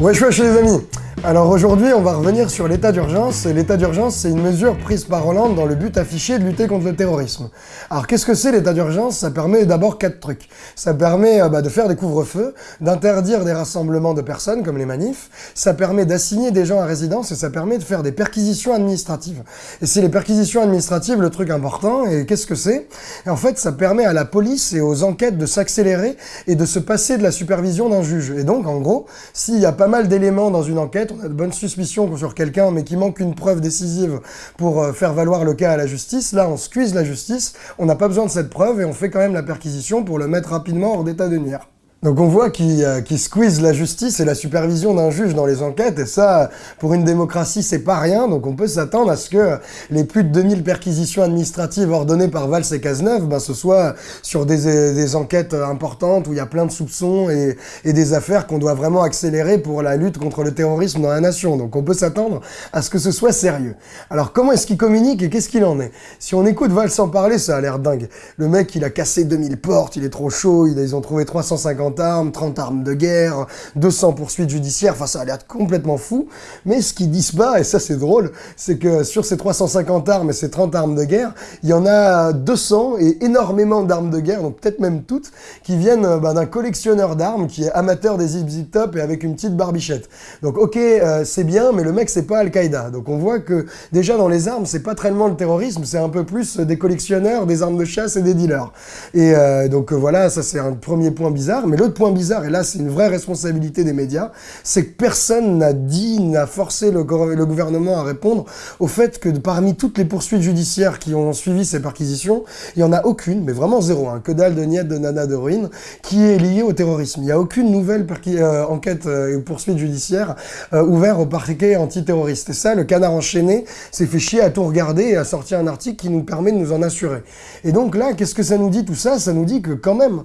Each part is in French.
Wesh wesh les amis alors aujourd'hui, on va revenir sur l'état d'urgence. L'état d'urgence, c'est une mesure prise par Hollande dans le but affiché de lutter contre le terrorisme. Alors qu'est-ce que c'est l'état d'urgence? Ça permet d'abord quatre trucs. Ça permet euh, bah, de faire des couvre-feux, d'interdire des rassemblements de personnes comme les manifs. Ça permet d'assigner des gens à résidence et ça permet de faire des perquisitions administratives. Et c'est les perquisitions administratives le truc important. Et qu'est-ce que c'est? En fait, ça permet à la police et aux enquêtes de s'accélérer et de se passer de la supervision d'un juge. Et donc, en gros, s'il y a pas mal d'éléments dans une enquête, on a de bonnes suspicions sur quelqu'un, mais qui manque une preuve décisive pour euh, faire valoir le cas à la justice, là, on squeeze la justice, on n'a pas besoin de cette preuve et on fait quand même la perquisition pour le mettre rapidement hors d'état de nuire. Donc on voit qu'il euh, squeeze la justice et la supervision d'un juge dans les enquêtes, et ça, pour une démocratie, c'est pas rien, donc on peut s'attendre à ce que les plus de 2000 perquisitions administratives ordonnées par Valls et Cazeneuve, ben, ce soit sur des, des, enquêtes importantes où il y a plein de soupçons et, et des affaires qu'on doit vraiment accélérer pour la lutte contre le terrorisme dans la nation. Donc on peut s'attendre à ce que ce soit sérieux. Alors comment est-ce qu'il communique et qu'est-ce qu'il en est? Si on écoute Valls en parler, ça a l'air dingue. Le mec, il a cassé 2000 portes, il est trop chaud, ils ont trouvé 350 armes, 30 armes de guerre, 200 poursuites judiciaires, enfin ça a l'air complètement fou. Mais ce qu'ils disent pas, et ça c'est drôle, c'est que sur ces 350 armes et ces 30 armes de guerre, il y en a 200 et énormément d'armes de guerre, donc peut-être même toutes, qui viennent euh, bah, d'un collectionneur d'armes qui est amateur des zip zip top et avec une petite barbichette. Donc ok, euh, c'est bien, mais le mec c'est pas Al-Qaïda. Donc on voit que déjà dans les armes, c'est pas tellement le terrorisme, c'est un peu plus des collectionneurs, des armes de chasse et des dealers. Et euh, donc voilà, ça c'est un premier point bizarre. Mais l'autre point bizarre, et là c'est une vraie responsabilité des médias, c'est que personne n'a dit, n'a forcé le, gouvernement à répondre au fait que parmi toutes les poursuites judiciaires qui ont suivi ces perquisitions, il n'y en a aucune, mais vraiment zéro, hein, que dalle de niette de nana de ruine, qui est liée au terrorisme. Il n'y a aucune nouvelle euh, enquête euh, et poursuite judiciaire euh, ouverte au parquet antiterroriste. Et ça, le canard enchaîné s'est fait chier à tout regarder et a sorti un article qui nous permet de nous en assurer. Et donc là, qu'est-ce que ça nous dit tout ça? Ça nous dit que quand même,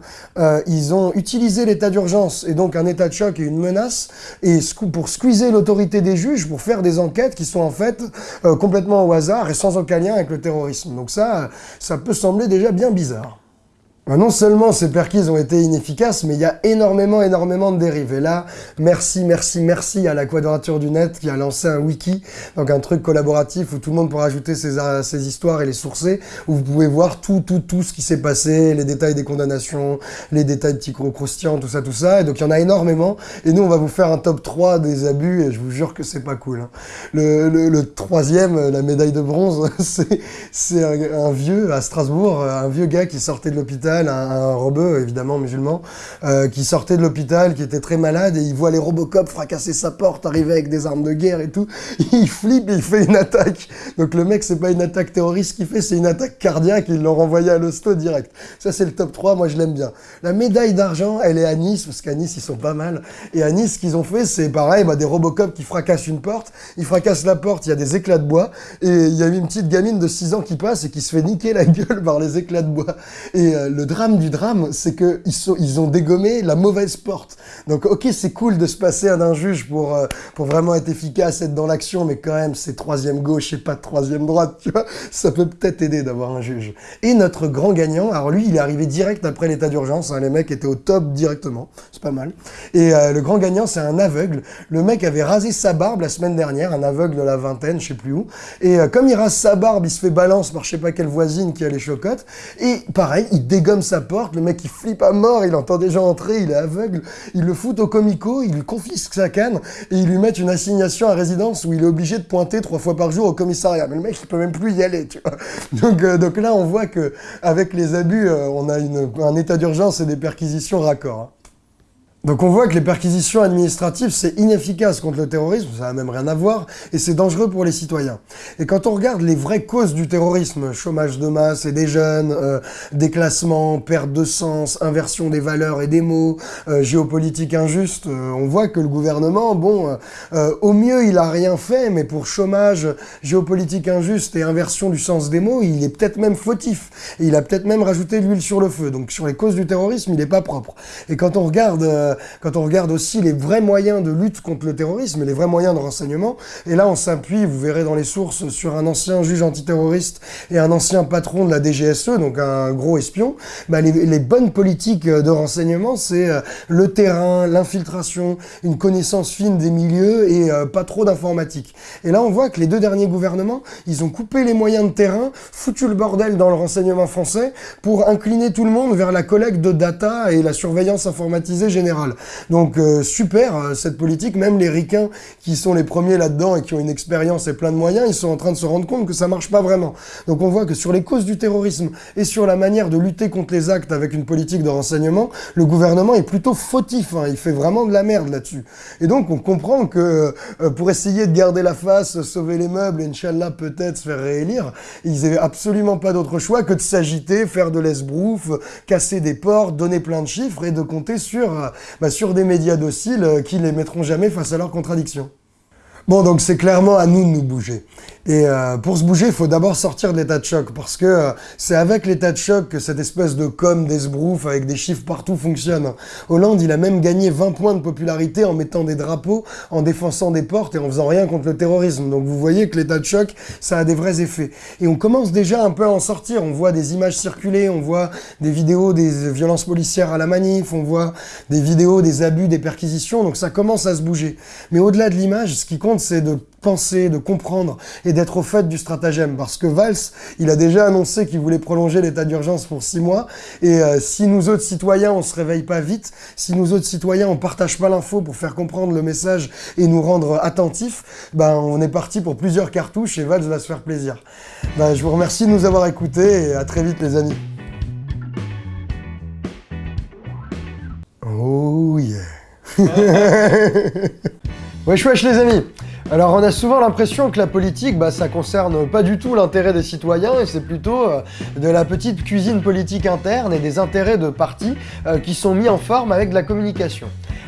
ils ont utilisé l'état d'urgence et donc un état de choc et une menace et pour squeezer l'autorité des juges pour faire des enquêtes qui sont en fait euh, complètement au hasard et sans aucun lien avec le terrorisme. Donc ça, ça peut sembler déjà bien bizarre. Bah, non seulement ces perquises ont été inefficaces, mais il y a énormément, énormément de dérives. Et là, merci, merci, merci à la Quadrature du Net qui a lancé un wiki, donc un truc collaboratif où tout le monde pourra ajouter ses, ses histoires et les sourcer, où vous pouvez voir tout, tout, tout ce qui s'est passé, les détails des condamnations, les détails petits croustillants, tout ça, tout ça. Et donc il y en a énormément. Et nous, on va vous faire un top 3 des abus, et je vous jure que c'est pas cool. Hein. Le, troisième, la médaille de bronze, c'est un vieux à Strasbourg, un vieux gars qui sortait de l'hôpital un, un évidemment musulman, euh, qui sortait de l'hôpital, qui était très malade, et il voit les Robocop fracasser sa porte, arriver avec des armes de guerre et tout. Il flippe il fait une attaque. Donc le mec, c'est pas une attaque terroriste qu'il fait, c'est une attaque cardiaque, ils l'ont renvoyé à l'hosto direct. Ça, c'est le top 3, moi je l'aime bien. La médaille d'argent, elle est à Nice, parce qu'à Nice, ils sont pas mal. Et à Nice, ce qu'ils ont fait, c'est pareil, bah, des Robocop qui fracassent une porte, ils fracassent la porte, il y a des éclats de bois, et il y a une petite gamine de 6 ans qui passe et qui se fait niquer la gueule par les éclats de bois. Et euh, le drame du drame, c'est qu'ils ils ont dégommé la mauvaise porte. Donc, ok, c'est cool de se passer à un juge pour, euh, pour vraiment être efficace, être dans l'action, mais quand même, c'est troisième gauche et pas troisième droite, tu vois. Ça peut peut-être aider d'avoir un juge. Et notre grand gagnant, alors lui, il est arrivé direct après l'état d'urgence. Hein, les mecs étaient au top directement. C'est pas mal. Et euh, le grand gagnant, c'est un aveugle. Le mec avait rasé sa barbe la semaine dernière, un aveugle de la vingtaine, je sais plus où. Et euh, comme il rase sa barbe, il se fait balance par je sais pas quelle voisine qui a les chocottes. Et pareil, il dégomme sa porte, le mec il flippe à mort, il entend des gens entrer, il est aveugle, il le fout au comico, il confisque sa canne et il lui met une assignation à résidence où il est obligé de pointer trois fois par jour au commissariat. Mais le mec il peut même plus y aller, tu vois. Donc, euh, donc là on voit que avec les abus, euh, on a un état d'urgence et des perquisitions raccords. Hein. Donc on voit que les perquisitions administratives, c'est inefficace contre le terrorisme, ça n'a même rien à voir, et c'est dangereux pour les citoyens. Et quand on regarde les vraies causes du terrorisme, chômage de masse et des jeunes, euh, déclassement, perte de sens, inversion des valeurs et des mots, euh, géopolitique injuste, euh, on voit que le gouvernement, bon, euh, au mieux il a rien fait, mais pour chômage, géopolitique injuste et inversion du sens des mots, il est peut-être même fautif. Et il a peut-être même rajouté l'huile sur le feu. Donc sur les causes du terrorisme, il n'est pas propre. Et quand on regarde quand on regarde aussi les vrais moyens de lutte contre le terrorisme et les vrais moyens de renseignement. Et là, on s'appuie, vous verrez dans les sources, sur un ancien juge antiterroriste et un ancien patron de la DGSE, donc un gros espion. Bah, les, les, bonnes politiques de renseignement, c'est le terrain, l'infiltration, une connaissance fine des milieux et pas trop d'informatique. Et là, on voit que les deux derniers gouvernements, ils ont coupé les moyens de terrain, foutu le bordel dans le renseignement français pour incliner tout le monde vers la collecte de data et la surveillance informatisée générale. Donc euh, super euh, cette politique, même les ricains qui sont les premiers là-dedans et qui ont une expérience et plein de moyens, ils sont en train de se rendre compte que ça marche pas vraiment. Donc on voit que sur les causes du terrorisme et sur la manière de lutter contre les actes avec une politique de renseignement, le gouvernement est plutôt fautif, hein. il fait vraiment de la merde là-dessus. Et donc on comprend que euh, pour essayer de garder la face, sauver les meubles, et Inch'Allah peut-être se faire réélire, ils n'avaient absolument pas d'autre choix que de s'agiter, faire de l'esbrouf, casser des portes, donner plein de chiffres et de compter sur, bah, sur des médias dociles euh, qui les mettront jamais face à leurs contradictions. Bon, donc c'est clairement à nous de nous bouger. Et euh, pour se bouger, il faut d'abord sortir de l'état de choc, parce que euh, c'est avec l'état de choc que cette espèce de com d'esbrouf avec des chiffres partout fonctionne. Hollande, il a même gagné 20 points de popularité en mettant des drapeaux, en défonçant des portes et en faisant rien contre le terrorisme. Donc vous voyez que l'état de choc, ça a des vrais effets. Et on commence déjà un peu à en sortir. On voit des images circuler, on voit des vidéos des violences policières à la manif, on voit des vidéos des abus, des perquisitions, donc ça commence à se bouger. Mais au-delà de l'image, ce qui compte, c'est de de comprendre et d'être au fait du stratagème. Parce que Valls, il a déjà annoncé qu'il voulait prolonger l'état d'urgence pour six mois. Et euh, si nous autres citoyens, on se réveille pas vite, si nous autres citoyens, on partage pas l'info pour faire comprendre le message et nous rendre attentifs, ben on est parti pour plusieurs cartouches et Valls va se faire plaisir. Ben, je vous remercie de nous avoir écoutés et à très vite les amis. Oh yeah Wesh wesh les amis alors on a souvent l'impression que la politique, bah, ça concerne pas du tout l'intérêt des citoyens et c'est plutôt euh, de la petite cuisine politique interne et des intérêts de partis euh, qui sont mis en forme avec de la communication.